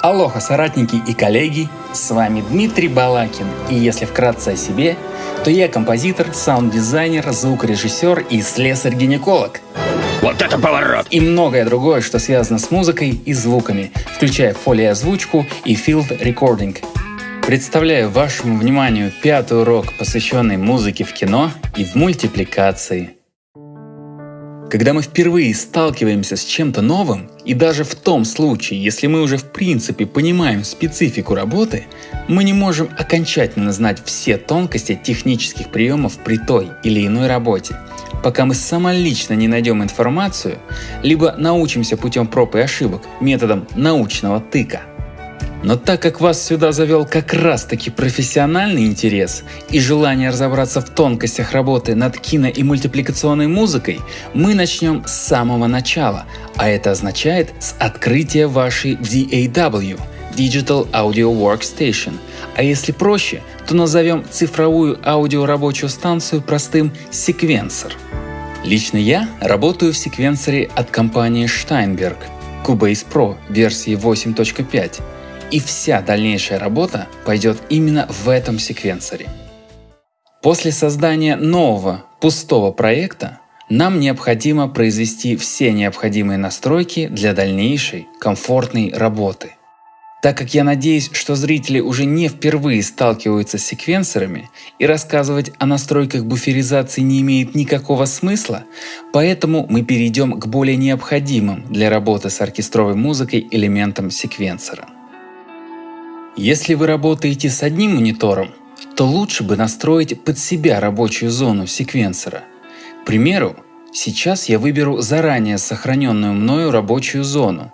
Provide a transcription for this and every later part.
Алоха, соратники и коллеги, с вами Дмитрий Балакин, и если вкратце о себе, то я композитор, саунд-дизайнер, звукорежиссер и слесарь-гинеколог. Вот это поворот! И многое другое, что связано с музыкой и звуками, включая фолиозвучку и field recording. Представляю вашему вниманию пятый урок, посвященный музыке в кино и в мультипликации – когда мы впервые сталкиваемся с чем-то новым, и даже в том случае, если мы уже в принципе понимаем специфику работы, мы не можем окончательно знать все тонкости технических приемов при той или иной работе, пока мы самолично не найдем информацию, либо научимся путем проб и ошибок методом научного тыка. Но так как вас сюда завел как раз таки профессиональный интерес и желание разобраться в тонкостях работы над кино и мультипликационной музыкой, мы начнем с самого начала, а это означает с открытия вашей DAW – Digital Audio Workstation, а если проще, то назовем цифровую аудиорабочую станцию простым секвенсор. Лично я работаю в секвенсоре от компании Steinberg Cubase Pro версии 8.5 и вся дальнейшая работа пойдет именно в этом секвенсоре. После создания нового пустого проекта нам необходимо произвести все необходимые настройки для дальнейшей комфортной работы. Так как я надеюсь, что зрители уже не впервые сталкиваются с секвенсорами и рассказывать о настройках буферизации не имеет никакого смысла, поэтому мы перейдем к более необходимым для работы с оркестровой музыкой элементам секвенсора. Если вы работаете с одним монитором, то лучше бы настроить под себя рабочую зону секвенсора. К примеру, сейчас я выберу заранее сохраненную мною рабочую зону.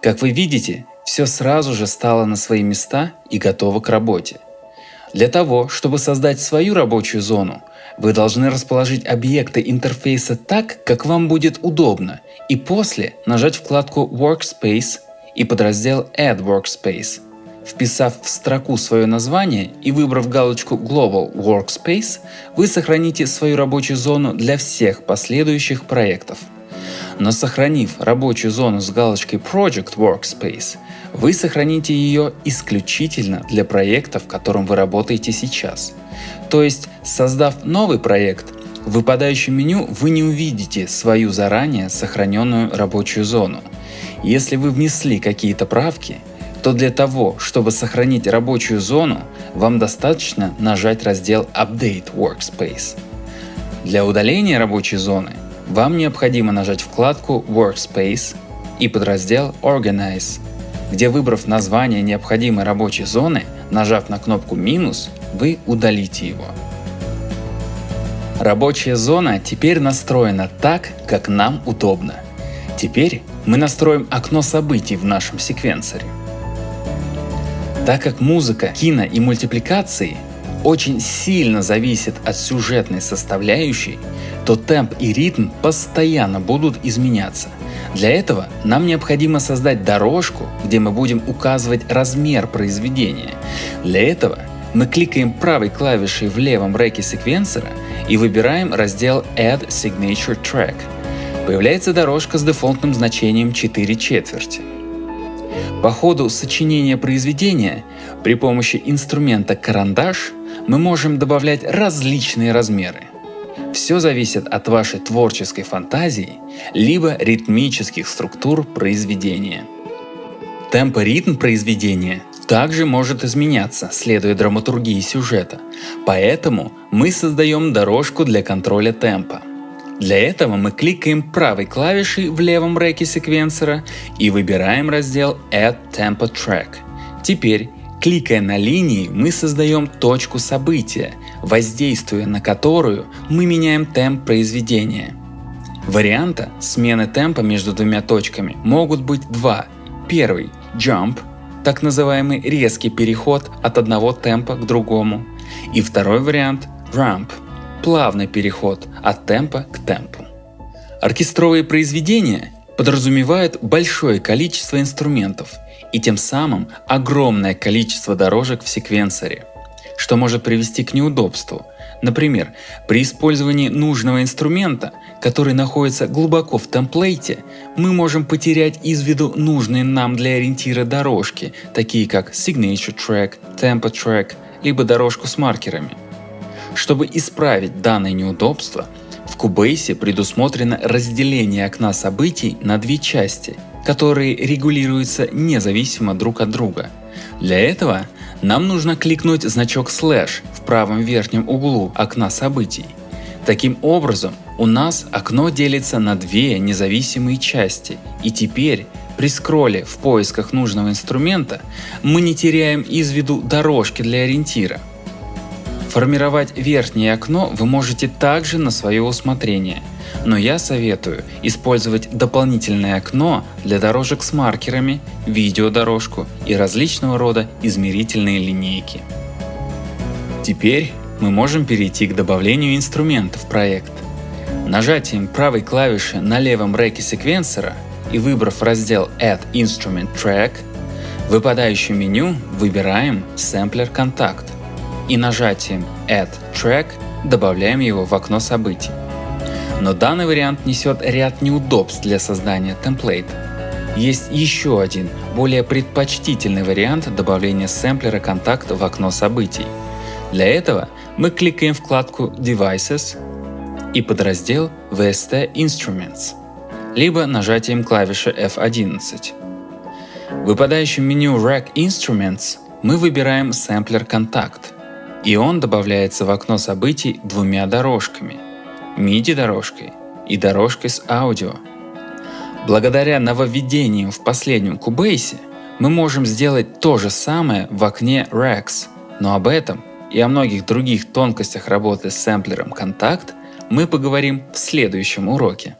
Как вы видите, все сразу же стало на свои места и готово к работе. Для того, чтобы создать свою рабочую зону, вы должны расположить объекты интерфейса так, как вам будет удобно, и после нажать вкладку Workspace и подраздел Add Workspace. Вписав в строку свое название и выбрав галочку Global Workspace, вы сохраните свою рабочую зону для всех последующих проектов. Но сохранив рабочую зону с галочкой Project Workspace, вы сохраните ее исключительно для проекта, в котором вы работаете сейчас. То есть, создав новый проект, в выпадающем меню вы не увидите свою заранее сохраненную рабочую зону. Если вы внесли какие-то правки, то для того, чтобы сохранить рабочую зону, вам достаточно нажать раздел Update Workspace. Для удаления рабочей зоны вам необходимо нажать вкладку Workspace и подраздел Organize, где выбрав название необходимой рабочей зоны, нажав на кнопку минус, вы удалите его. Рабочая зона теперь настроена так, как нам удобно. Теперь мы настроим окно событий в нашем секвенсоре. Так как музыка, кино и мультипликации очень сильно зависит от сюжетной составляющей, то темп и ритм постоянно будут изменяться. Для этого нам необходимо создать дорожку, где мы будем указывать размер произведения. Для этого мы кликаем правой клавишей в левом реке секвенсора и выбираем раздел Add Signature Track. Появляется дорожка с дефолтным значением 4 четверти. По ходу сочинения произведения при помощи инструмента карандаш мы можем добавлять различные размеры. Все зависит от вашей творческой фантазии, либо ритмических структур произведения. Темп и ритм произведения также может изменяться, следуя драматургии сюжета, поэтому мы создаем дорожку для контроля темпа – для этого мы кликаем правой клавишей в левом реке секвенсора и выбираем раздел Add Tempo Track. Теперь, кликая на линии, мы создаем точку события, воздействуя на которую мы меняем темп произведения. Варианта смены темпа между двумя точками могут быть два. Первый – Jump, так называемый резкий переход от одного темпа к другому. И второй вариант – Ramp – плавный переход от темпа к темпу. Оркестровые произведения подразумевают большое количество инструментов и тем самым огромное количество дорожек в секвенсоре, что может привести к неудобству. Например, при использовании нужного инструмента который находится глубоко в темплейте, мы можем потерять из виду нужные нам для ориентира дорожки, такие как Signature Track, Tempo Track, либо дорожку с маркерами. Чтобы исправить данное неудобство, в Cubase предусмотрено разделение окна событий на две части, которые регулируются независимо друг от друга. Для этого нам нужно кликнуть значок слэш в правом верхнем углу окна событий. Таким образом, у нас окно делится на две независимые части, и теперь при скролле в поисках нужного инструмента мы не теряем из виду дорожки для ориентира. Формировать верхнее окно вы можете также на свое усмотрение, но я советую использовать дополнительное окно для дорожек с маркерами, видеодорожку и различного рода измерительные линейки. Теперь мы можем перейти к добавлению инструментов в проект. Нажатием правой клавиши на левом реке секвенсора и выбрав раздел Add Instrument Track, в выпадающем меню выбираем Sampler Contact и нажатием Add Track добавляем его в окно событий. Но данный вариант несет ряд неудобств для создания темплейта. Есть еще один, более предпочтительный вариант добавления сэмплера контакта в окно событий. Для этого мы кликаем вкладку Devices и подраздел VST Instruments, либо нажатием клавиши F11. В выпадающем меню Rack Instruments мы выбираем сэмплер контакт и он добавляется в окно событий двумя дорожками – MIDI-дорожкой и дорожкой с аудио. Благодаря нововведениям в последнем Cubase мы можем сделать то же самое в окне Rex, но об этом и о многих других тонкостях работы с сэмплером Contact мы поговорим в следующем уроке.